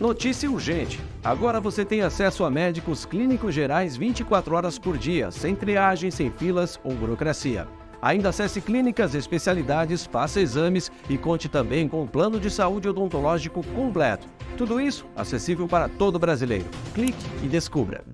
Notícia urgente! Agora você tem acesso a médicos clínicos gerais 24 horas por dia, sem triagem, sem filas ou burocracia. Ainda acesse clínicas, especialidades, faça exames e conte também com um plano de saúde odontológico completo. Tudo isso acessível para todo brasileiro. Clique e descubra.